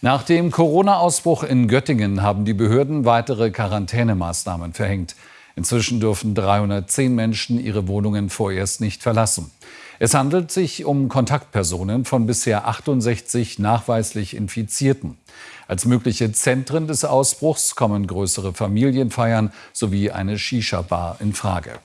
Nach dem Corona-Ausbruch in Göttingen haben die Behörden weitere Quarantänemaßnahmen verhängt. Inzwischen dürfen 310 Menschen ihre Wohnungen vorerst nicht verlassen. Es handelt sich um Kontaktpersonen von bisher 68 nachweislich Infizierten. Als mögliche Zentren des Ausbruchs kommen größere Familienfeiern sowie eine Shisha-Bar in Frage.